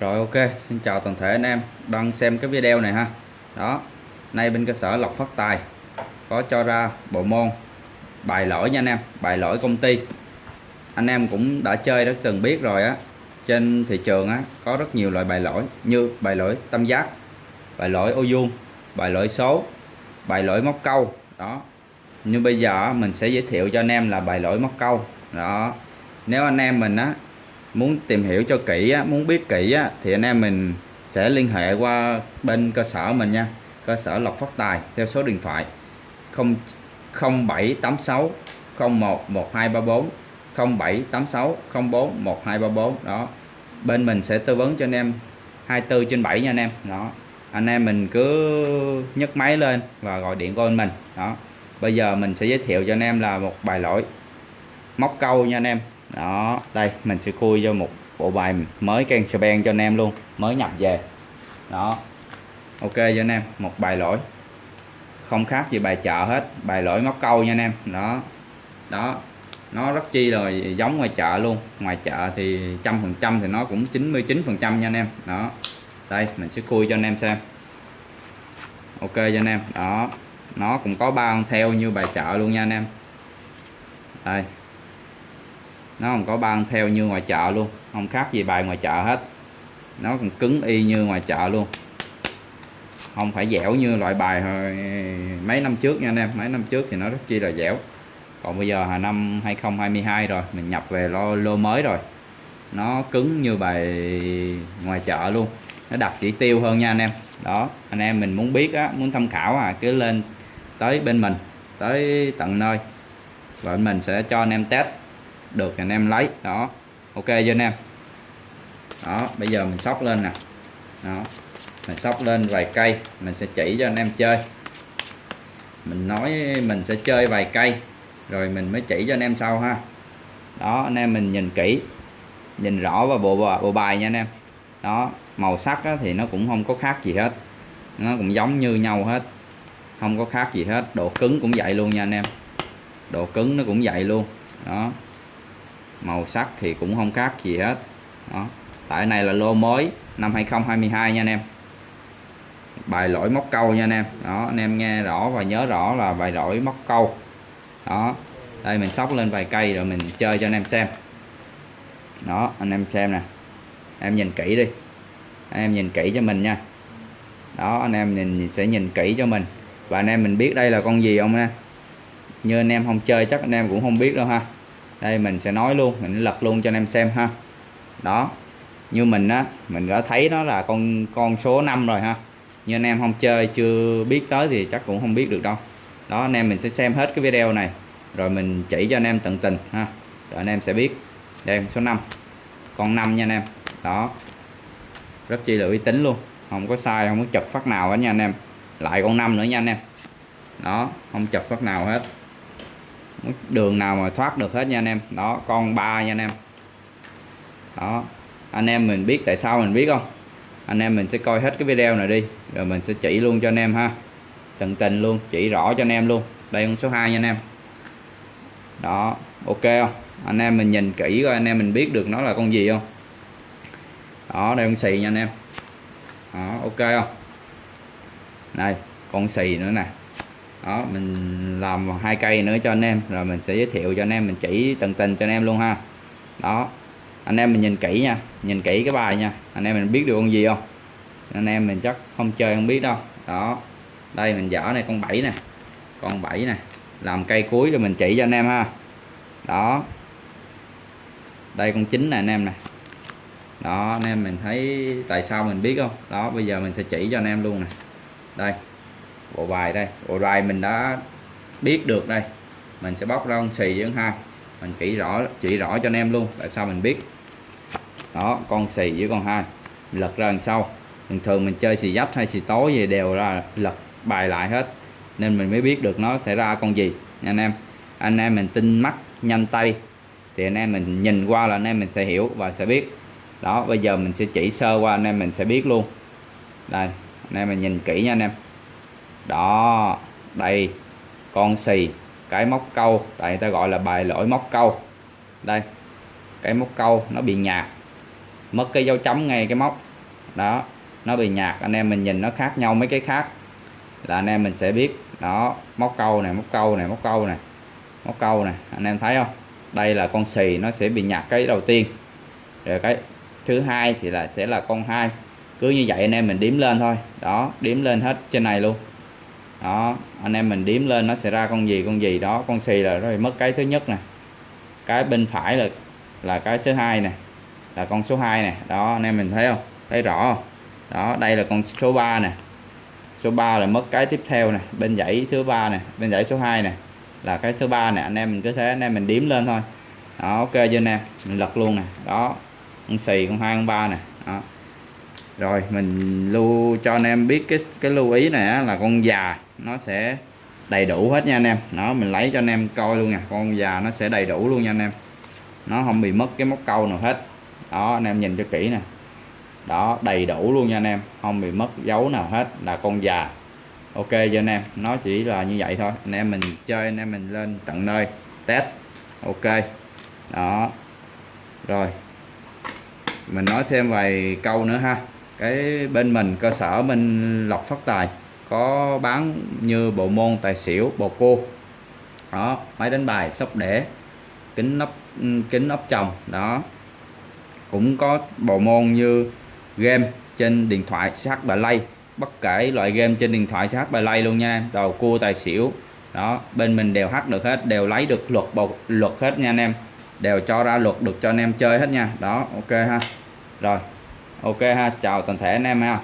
Rồi ok, xin chào toàn thể anh em đang xem cái video này ha. Đó. Nay bên cơ sở Lộc Phát Tài có cho ra bộ môn bài lỗi nha anh em, bài lỗi công ty. Anh em cũng đã chơi đã từng biết rồi á. Trên thị trường á có rất nhiều loại bài lỗi như bài lỗi tam giác, bài lỗi ô vuông, bài lỗi số, bài lỗi móc câu. Đó. Nhưng bây giờ mình sẽ giới thiệu cho anh em là bài lỗi móc câu. Đó. Nếu anh em mình á muốn tìm hiểu cho kỹ á, muốn biết kỹ á, thì anh em mình sẽ liên hệ qua bên cơ sở mình nha. Cơ sở Lộc Phát Tài theo số điện thoại 0 0786 01 1234 0786 04 1234 đó bên mình sẽ tư vấn cho anh em 24 trên 7 nha anh em. Đó anh em mình cứ nhấc máy lên và gọi điện qua mình. Đó bây giờ mình sẽ giới thiệu cho anh em là một bài lỗi móc câu nha anh em đó, đây, mình sẽ khui cho một bộ bài mới can ben cho anh em luôn, mới nhập về. Đó, ok cho anh em, một bài lỗi. Không khác gì bài chợ hết, bài lỗi móc câu nha anh em. Đó đó, nó rất chi là giống ngoài chợ luôn. Ngoài chợ thì trăm phần trăm thì nó cũng 99 phần trăm nha anh em. Đó, đây, mình sẽ khui cho anh em xem. Ok cho anh em, đó, nó cũng có ba theo như bài chợ luôn nha anh em. Đây nó không có ban theo như ngoài chợ luôn không khác gì bài ngoài chợ hết. Nó còn cứng y như ngoài chợ luôn. Không phải dẻo như loại bài hồi mấy năm trước nha anh em mấy năm trước thì nó rất chi là dẻo. Còn bây giờ là năm 2022 rồi mình nhập về lô, lô mới rồi. Nó cứng như bài ngoài chợ luôn. Nó đặt chỉ tiêu hơn nha anh em. Đó anh em mình muốn biết á muốn tham khảo à cứ lên tới bên mình tới tận nơi. Và mình sẽ cho anh em test được anh em lấy. Đó, ok cho anh em? Đó, bây giờ mình sóc lên nè. Đó, mình sóc lên vài cây, mình sẽ chỉ cho anh em chơi. Mình nói mình sẽ chơi vài cây, rồi mình mới chỉ cho anh em sau ha. Đó, anh em mình nhìn kỹ, nhìn rõ vào bộ bộ bài nha anh em. Đó, màu sắc thì nó cũng không có khác gì hết. Nó cũng giống như nhau hết. Không có khác gì hết. Độ cứng cũng vậy luôn nha anh em. Độ cứng nó cũng vậy luôn. Đó màu sắc thì cũng không khác gì hết. Đó. Tại này là lô mới, năm 2022 nha anh em. Bài lỗi móc câu nha anh em. Đó, anh em nghe rõ và nhớ rõ là bài lỗi móc câu. Đó. Đây, mình sóc lên vài cây rồi mình chơi cho anh em xem. Đó, anh em xem nè. Em nhìn kỹ đi. Anh em nhìn kỹ cho mình nha. Đó, anh em nhìn sẽ nhìn kỹ cho mình. Và anh em mình biết đây là con gì không nha như anh em không chơi chắc anh em cũng không biết đâu ha đây, mình sẽ nói luôn, mình lật luôn cho anh em xem ha. Đó, như mình á, mình đã thấy nó là con con số 5 rồi ha. Như anh em không chơi, chưa biết tới thì chắc cũng không biết được đâu. Đó, anh em mình sẽ xem hết cái video này, rồi mình chỉ cho anh em tận tình ha. Rồi anh em sẽ biết đây số 5 con 5 nha anh em. Đó, rất chi là uy tín luôn. Không có sai, không có chật phát nào hết nha anh em. Lại con 5 nữa nha anh em. Đó, không chật phát nào hết đường nào mà thoát được hết nha anh em. Đó, con ba nha anh em. Đó, anh em mình biết tại sao mình biết không? Anh em mình sẽ coi hết cái video này đi, rồi mình sẽ chỉ luôn cho anh em ha. Tận tình luôn, chỉ rõ cho anh em luôn. Đây con số 2 nha anh em. Đó, ok không? Anh em mình nhìn kỹ coi anh em mình biết được nó là con gì không? Đó, đây con xì nha anh em. Đó, ok không? Đây, con xì nữa nè đó, mình làm hai cây nữa cho anh em, rồi mình sẽ giới thiệu cho anh em, mình chỉ tận tình cho anh em luôn ha. Đó, anh em mình nhìn kỹ nha, nhìn kỹ cái bài nha. Anh em mình biết được con gì không? Anh em mình chắc không chơi không biết đâu. Đó, đây mình dở này, con bảy nè, con bảy nè. Làm cây cuối rồi mình chỉ cho anh em ha. Đó, đây con chín nè anh em nè. Đó, anh em mình thấy tại sao mình biết không? Đó, bây giờ mình sẽ chỉ cho anh em luôn nè. Đây bộ bài đây. Bộ bài mình đã biết được đây. Mình sẽ bóc ra con xì với con hai. Mình chỉ rõ chỉ rõ cho anh em luôn, tại sao mình biết. Đó, con xì với con hai. Lật ra đằng sau. Thường thường mình chơi xì dách hay xì tối gì đều ra lật bài lại hết. Nên mình mới biết được nó sẽ ra con gì, nha anh em. Anh em mình tin mắt, nhanh tay. Thì anh em mình nhìn qua là anh em mình sẽ hiểu và sẽ biết. Đó, bây giờ mình sẽ chỉ sơ qua, anh em mình sẽ biết luôn. Đây, anh em mình nhìn kỹ nha anh em đó, đây, con xì, cái móc câu, tại người ta gọi là bài lỗi móc câu. Đây, cái móc câu nó bị nhạt, mất cái dấu chấm ngay cái móc. Đó, nó bị nhạt, anh em mình nhìn nó khác nhau mấy cái khác. Là anh em mình sẽ biết, đó, móc câu này, móc câu này, móc câu này, móc câu này, anh em thấy không? Đây là con xì, nó sẽ bị nhạt cái đầu tiên. Rồi cái thứ hai thì là sẽ là con hai. Cứ như vậy anh em mình đếm lên thôi. Đó, đếm lên hết trên này luôn đó, anh em mình điếm lên, nó sẽ ra con gì con gì đó. Con xì là rồi mất cái thứ nhất nè. Cái bên phải là là cái số 2 nè. Là con số 2 nè. Đó, anh em mình thấy không? Thấy rõ không? Đó, đây là con số 3 nè. Số 3 là mất cái tiếp theo nè. Bên dãy thứ ba nè. Bên dãy số 2 nè. Là cái số 3 nè. Anh em mình cứ thế, anh em mình điếm lên thôi. Đó, ok chưa em? Mình lật luôn nè. Đó, con xì con hai, con ba nè. Đó rồi mình lưu cho anh em biết cái cái lưu ý này á, là con già nó sẽ đầy đủ hết nha anh em. Nó mình lấy cho anh em coi luôn nè con già nó sẽ đầy đủ luôn nha anh em. Nó không bị mất cái móc câu nào hết. Đó anh em nhìn cho kỹ nè. Đó đầy đủ luôn nha anh em không bị mất dấu nào hết là con già. Ok cho anh em nó chỉ là như vậy thôi. Anh em mình chơi anh em mình lên tận nơi test. Ok. Đó. Rồi. Mình nói thêm vài câu nữa ha cái bên mình, cơ sở mình lọc phát tài có bán như bộ môn tài xỉu, bồ cô đó, máy đánh bài, sóc đẻ kính nắp kính ốc chồng, đó. Cũng có bộ môn như game trên điện thoại CH lay bất kể loại game trên điện thoại CH lay luôn nha em tàu cua, tài xỉu. Đó, bên mình đều hát được hết, đều lấy được luật bột luật hết nha anh em. Đều cho ra luật được cho anh em chơi hết nha. Đó, ok ha. Rồi ok ha chào toàn thể anh em ha.